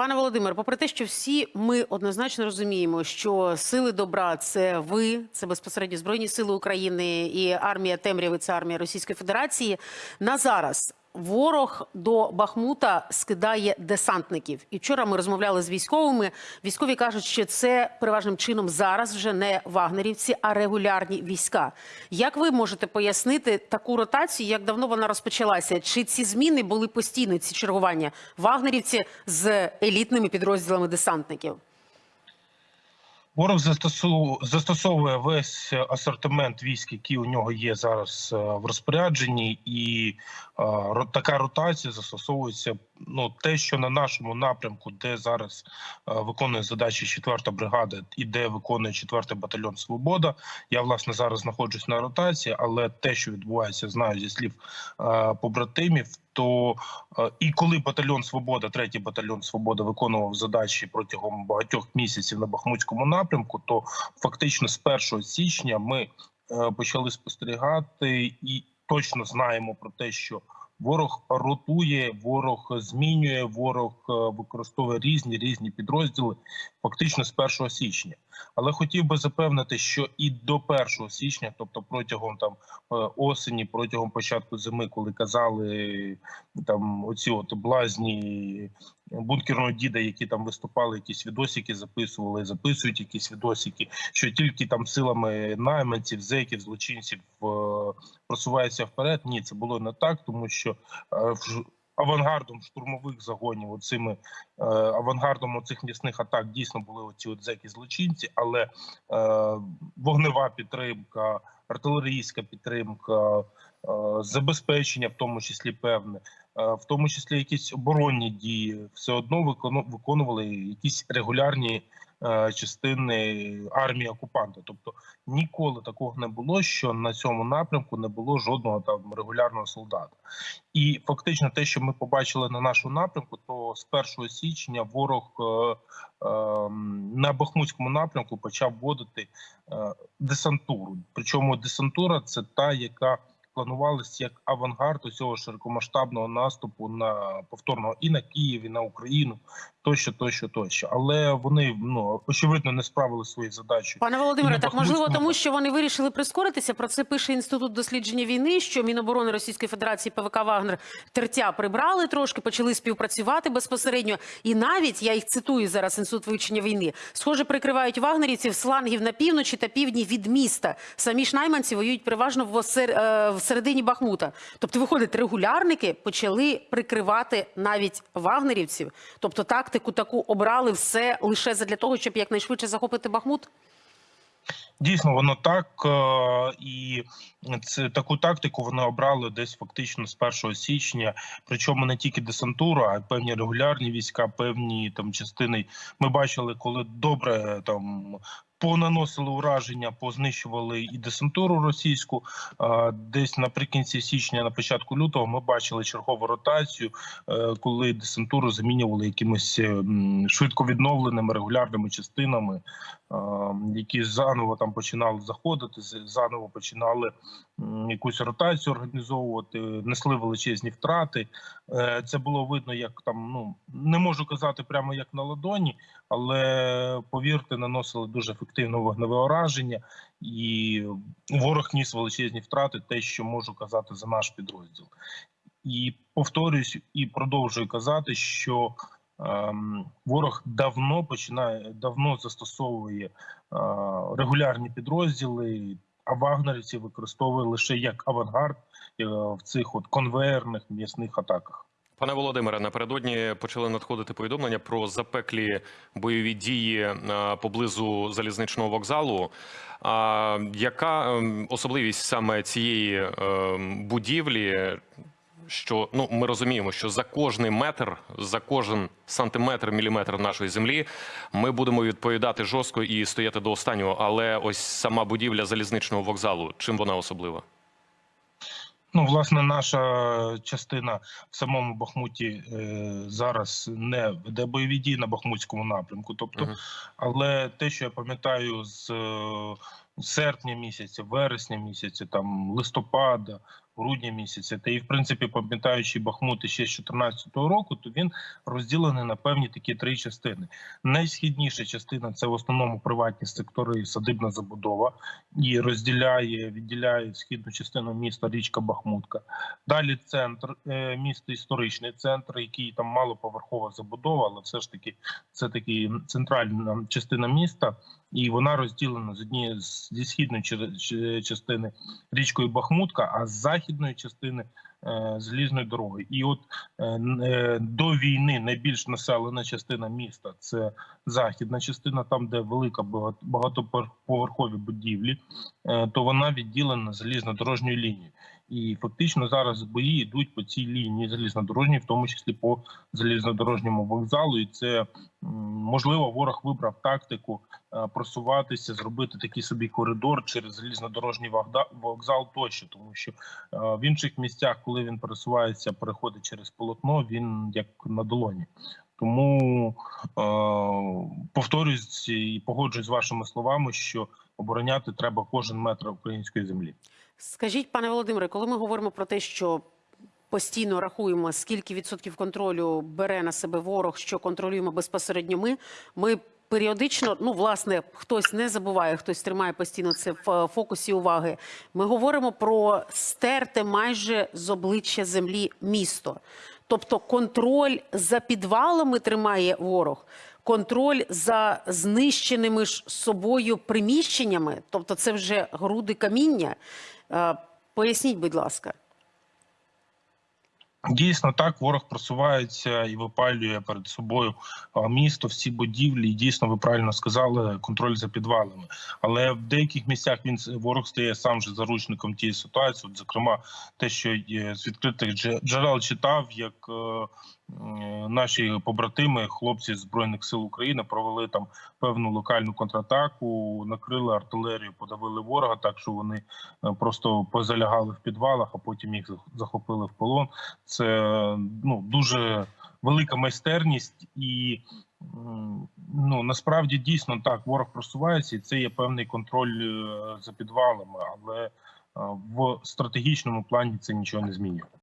Пане Володимир, попри те, що всі ми однозначно розуміємо, що сили добра це ви, це безпосередньо збройні сили України і армія темряви, це армія Російської Федерації. На зараз ворог до Бахмута скидає десантників. І вчора ми розмовляли з військовими. Військові кажуть, що це переважним чином зараз вже не вагнерівці, а регулярні війська. Як ви можете пояснити таку ротацію? Як давно вона розпочалася? Чи ці зміни були постійно? Ці чергування вагнерівці з елітними підрозділами десантників? Ворог застосовує весь асортимент військ, які у нього є зараз е, в розпорядженні, і така ротація застосовується. Ну те, що на нашому напрямку, де зараз виконує задачі 4-та бригада і де виконує 4-й батальйон Свобода. Я власне зараз знаходжусь на ротації, але те, що відбувається, знаю зі слів побратимів. То і коли батальйон Свобода, третій батальйон Свобода виконував задачі протягом багатьох місяців на Бахмутському напрямку, то фактично з 1 січня ми е, почали спостерігати і точно знаємо про те, що ворог ротує, ворог змінює, ворог е, використовує різні різні підрозділи, фактично з 1 січня. Але хотів би запевнити, що і до 1 січня, тобто протягом там е, осені, протягом початку зими, коли казали там оці от блазні бункерного діда, які там виступали, якісь відосики записували, записують якісь відосики, що тільки там силами найманців, зеків, злочинців е, просувається вперед. Ні, це було не так, тому що е, авангардом штурмових загонів, оцими е, авангардом цих м'ясних атак дійсно були оці зеки злочинці, але е, вогнева підтримка, артилерійська підтримка, забезпечення, в тому числі певне, в тому числі якісь оборонні дії, все одно викону- виконували якісь регулярні частини армії окупанта. Тобто ніколи такого не було, що на цьому напрямку не було жодного там регулярного солдата. І фактично, те, що ми побачили на нашому напрямку, то з 1 січня ворог е, е, на Бахмутському напрямку почав вводити е, десантуру. Причому десантура це та, яка планувалася як авангард усього широкомасштабного наступу на повторного і на Київ, і на Україну, тощо, тощо, тощо. Але вони ну очевидно не справили свої задачі. Пане Володимире, так можливо, тому що вони вирішили прискоритися. Про це пише інститут дослідження війни. Що Міноборони Російської Федерації ПВК Вагнер тертя прибрали трошки, почали співпрацювати безпосередньо. І навіть я їх цитую зараз. Інститут вивчення війни схоже прикривають вагнерівців з флангів на півночі та півдні від міста. Самі ж найманці воюють переважно в, осер... е, в середині Бахмута. Тобто, виходить, регулярники почали прикривати навіть вагнерівців. Тобто тактику таку обрали все лише для того, щоб якнайшвидше захопити Бахмут. Дійсно, воно так е, і це таку тактику вони обрали десь фактично з 1 січня. Причому не тільки десантура, а й певні регулярні війська, певні там частини. Ми бачили, коли добре там. Понаносили ураження, познищували і десантуру російську. Десь наприкінці січня, на початку лютого, ми бачили чергову ротацію, е, коли десантуру замінювали якимись е, швидко відновленими регулярними частинами, е, які заново там починали заходити, заново починали якусь ротацію організовувати, несли величезні втрати. Е, Це було видно, як там ну не можу казати прямо як на ладоні, але повірте, наносили дуже ефективне вогневе ураження, і ворог ніс величезні втрати, те, що можу казати за наш підрозділ. І повторюсь і продовжую казати, що ем, ворог давно починає давно застосовує е, регулярні підрозділи. А вагнерівці використовує лише як авангард е, в цих от конвейерних м'ясних атаках. Пане Володимире, напередодні почали надходити повідомлення про запеклі бойові дії е, поблизу залізничного вокзалу. А яка ем, особливість саме цієї ем, будівлі? Що ну ми розуміємо, що за кожний метр, за кожен сантиметр, міліметр нашої землі ми будемо відповідати жорстко і стояти до останнього. Але ось сама будівля залізничного вокзалу, чим вона особлива? Ну, власне, наша частина в самому Бахмуті е, зараз не веде бойові дії на Бахмутському напрямку. Тобто, Мгм. але те, що я пам'ятаю з е, серпня місяця, вересня місяця, там листопада, грудня місяця. Та і в принципі, пам'ятаючи Бахмут ще з 2014 року, то він розділений на певні такі три частини. Найсхідніша частина це в основному приватні сектори і садибна забудова, і розділяє, відділяє східну частину міста річка Бахмутка. Далі центр е, міста, історичний центр, який там малоповерхова забудова, але все ж таки це таки центральна частина міста, і вона розділена з однієї зі східної частини річкою Бахмутка, а з західної частини е, залізної дороги. І от е, е, до війни найбільш населена частина міста це західна частина, там де велика багат- багатоповерхові будівлі, то вона відділена залізнодорожньою лінією. І фактично зараз бої йдуть по цій лінії залізнодорожній, в тому числі по залізнодорожньому вокзалу. І це можливо ворог вибрав тактику е, просуватися, зробити такий собі коридор через залізнодорожній вокзал тощо, тому що е, в інших місцях, коли він пересувається, переходить через полотно, він як на долоні. Тому е, повторюсь і погоджуюсь з вашими словами, що обороняти треба кожен метр української землі. Скажіть, пане Володимире, коли ми говоримо про те, що постійно рахуємо, скільки відсотків контролю бере на себе ворог, що контролюємо безпосередньо ми, ми періодично, ну власне, хтось не забуває, хтось тримає постійно це в е, фокусі уваги. Ми говоримо про стерте майже з обличчя землі місто. Тобто контроль за підвалами тримає ворог, контроль за знищеними ж собою приміщеннями, тобто це вже груди каміння. Е, Поясніть, будь ласка. Дійсно, так ворог просувається і випалює перед собою місто, всі будівлі. І дійсно, ви правильно сказали, контроль за підвалами. Але в деяких місцях він ворог стає сам же заручником тієї ситуації. От, зокрема, те, що з відкритих дже- джерел читав, як е, наші побратими, хлопці збройних сил України, провели там певну локальну контратаку, накрили артилерію, подавили ворога, так що вони е, просто позалягали в підвалах, а потім їх зах- захопили в полон. Це ну дуже велика майстерність, і ну насправді дійсно так ворог просувається, і це є певний контроль е, за підвалами, але е, в стратегічному плані це нічого не змінює.